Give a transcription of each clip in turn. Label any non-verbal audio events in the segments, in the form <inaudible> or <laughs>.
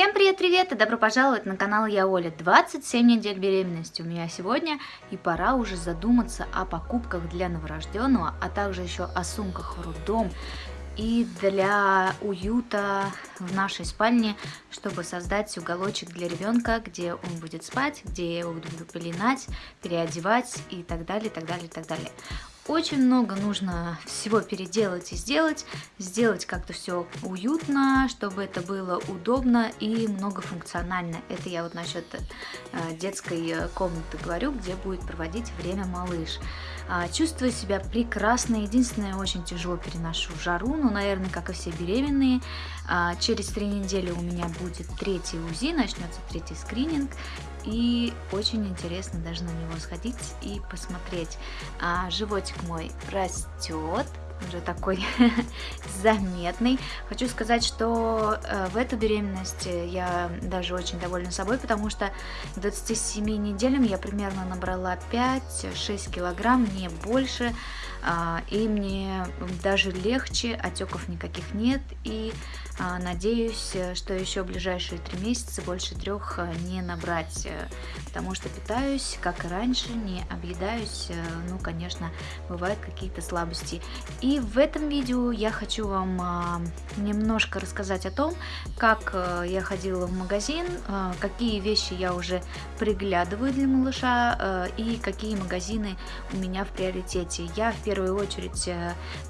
Всем привет-привет и добро пожаловать на канал Я Оля. 27 недель беременности у меня сегодня и пора уже задуматься о покупках для новорожденного, а также еще о сумках в роддом и для уюта в нашей спальне, чтобы создать уголочек для ребенка, где он будет спать, где я его буду пеленать, переодевать и так далее, так далее, так далее. Очень много нужно всего переделать и сделать, сделать как-то все уютно, чтобы это было удобно и многофункционально. Это я вот насчет э, детской э, комнаты говорю, где будет проводить время малыш. А, чувствую себя прекрасно, единственное, очень тяжело переношу жару, ну, наверное, как и все беременные. А, через три недели у меня будет третий УЗИ, начнется третий скрининг, и очень интересно даже на него сходить и посмотреть. А, животик мой растет, уже такой <laughs> заметный. Хочу сказать, что э, в эту беременность я даже очень довольна собой, потому что к 27 неделям я примерно набрала 5-6 килограмм, не больше, э, и мне даже легче, отеков никаких нет, и а, надеюсь, э, что еще в ближайшие три месяца больше трех э, не набрать, э, потому что питаюсь, как и раньше, не объедаюсь, ну, конечно, бывают какие-то слабости. И в этом видео я хочу вам а, немножко рассказать о том, как я ходила в магазин, какие вещи я уже приглядываю для малыша и какие магазины у меня в приоритете. Я в первую очередь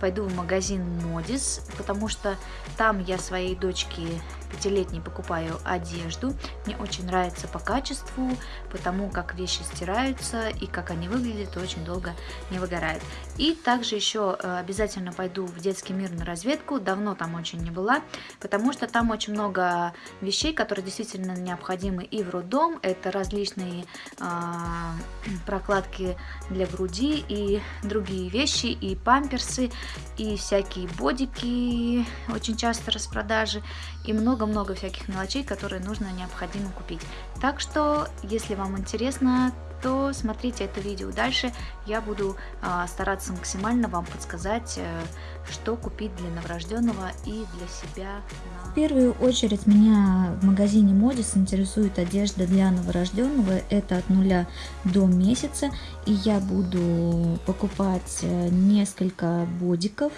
пойду в магазин Модис, потому что там я свои своей дочке пятилетней покупаю одежду. Мне очень нравится по качеству, потому как вещи стираются и как они выглядят, очень долго не выгорают. И также еще э, обязательно пойду в детский мир на разведку, давно там очень не была, потому что там очень много вещей, которые действительно необходимы и в роддом. Это различные э, <clears throat> прокладки для груди и другие вещи, и памперсы, и всякие бодики очень часто распродажи, и много много-много всяких мелочей, которые нужно необходимо купить. Так что, если вам интересно, то смотрите это видео дальше. Я буду э, стараться максимально вам подсказать, э, что купить для новорожденного и для себя. В первую очередь меня в магазине Модис интересует одежда для новорожденного. Это от нуля до месяца. И я буду покупать э, несколько бодиков,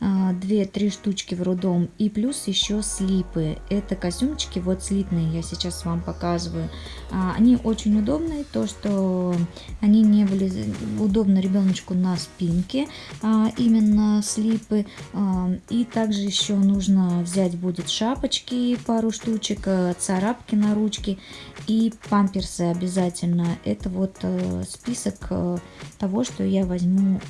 2-3 штучки в роддом и плюс еще слипы. Это костюмчики, вот слитные я сейчас вам показываю. А, они очень удобные, то что они не были удобны ребеночку на спинке, а, именно слипы. А, и также еще нужно взять будет шапочки, пару штучек, э, царапки на ручке и памперсы обязательно. Это вот э, список э, того, что я возьму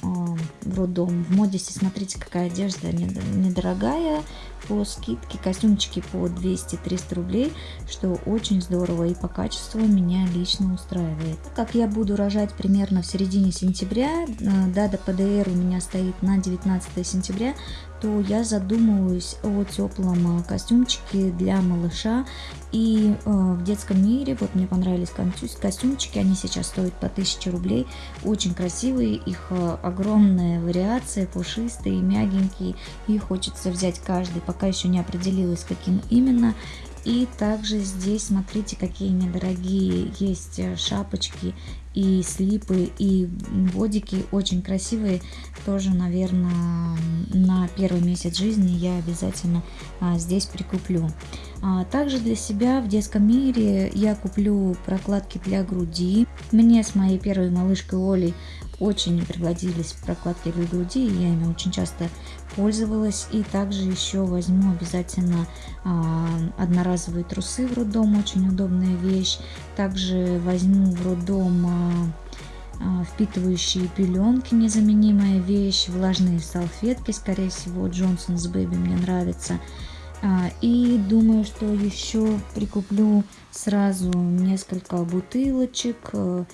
в роддом. В Модисе смотрите, какая одежда недорогая, по скидке, костюмчики по 200-300 рублей, что очень здорово и по качеству меня лично устраивает. Как я буду рожать примерно в середине сентября, дата ПДР у меня стоит на 19 сентября, то я задумываюсь о теплом костюмчике для малыша. И э, в детском мире, вот мне понравились костюмчики, они сейчас стоят по 1000 рублей. Очень красивые, их э, огромная вариация, пушистые, мягенькие. И хочется взять каждый, пока еще не определилась, каким именно. И также здесь смотрите, какие недорогие есть э, шапочки и слипы, и бодики очень красивые. Тоже, наверное, на первый месяц жизни я обязательно а, здесь прикуплю. А, также для себя в детском мире я куплю прокладки для груди. Мне с моей первой малышкой Олей очень пригодились прокладки для груди, я ими очень часто пользовалась. И также еще возьму обязательно а, одноразовые трусы в роддом, очень удобная вещь. Также возьму в роддом а, а, впитывающие пеленки, незаменимая вещь, влажные салфетки, скорее всего, с Бэби мне нравится. А, и думаю, что еще прикуплю сразу несколько бутылочек э,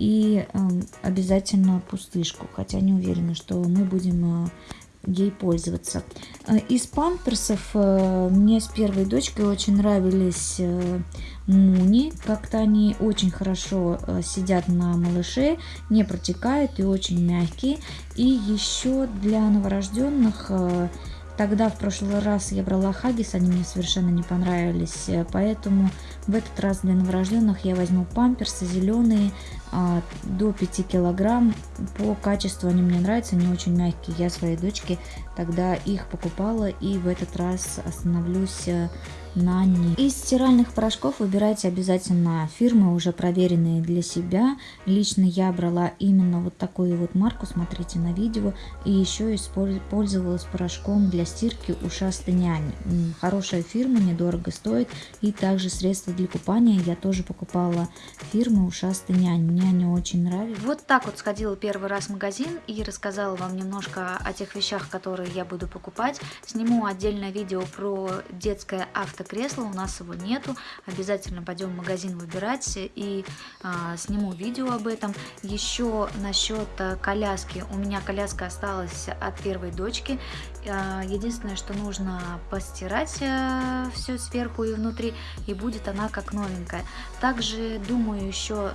и эм, обязательно пустышку, хотя не уверена, что мы будем э, ей пользоваться. Э, из памперсов мне с первой дочкой очень нравились Муни. Как-то они очень хорошо сидят на малыше, не протекают и очень мягкие. И еще для новорожденных Тогда в прошлый раз я брала Хаггис, они мне совершенно не понравились, поэтому в этот раз для новорожденных я возьму памперсы зеленые а, до 5 килограмм. По качеству они мне нравятся, они очень мягкие. Я своей дочке тогда их покупала и в этот раз остановлюсь э, на них. Из стиральных порошков выбирайте обязательно фирмы, уже проверенные для себя. Лично я брала именно вот такую вот марку, смотрите на видео. И еще использовалась порошком для стирки ушастый нянь. Хорошая фирма, недорого стоит. И также средства для купания я тоже покупала фирмы ушастый нянь. Мне они очень нравятся. Вот так вот сходила первый раз в магазин и рассказала вам немножко о тех вещах, которые я буду покупать. Сниму отдельное видео про детское авто кресло, у нас его нету. Обязательно пойдем в магазин выбирать и а, сниму видео об этом. Еще насчет а, коляски. У меня коляска осталась от первой дочки. А, единственное, что нужно постирать а, все сверху и внутри, и будет она как новенькая. Также думаю еще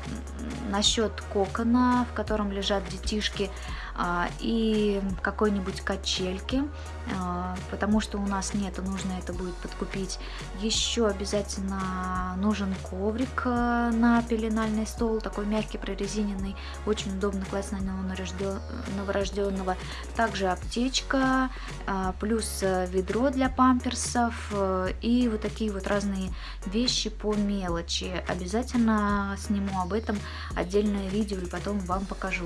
насчет кокона, в котором лежат детишки. А, и какой-нибудь качельки, а, потому что у нас нету, нужно это будет подкупить. Еще обязательно нужен коврик э, на пеленальный стол, такой мягкий, прорезиненный, очень удобно класть на него новорожденного. Также аптечка, а, плюс ведро для памперсов и вот такие вот разные вещи по мелочи. Обязательно сниму об этом отдельное видео и потом вам покажу.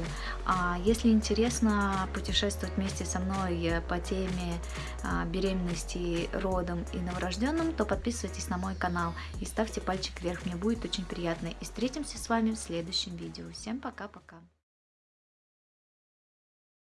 Если интересно, интересно путешествовать вместе со мной по теме а, беременности, родом и новорожденным, то подписывайтесь на мой канал и ставьте пальчик вверх, мне будет очень приятно. И встретимся с вами в следующем видео. Всем пока-пока!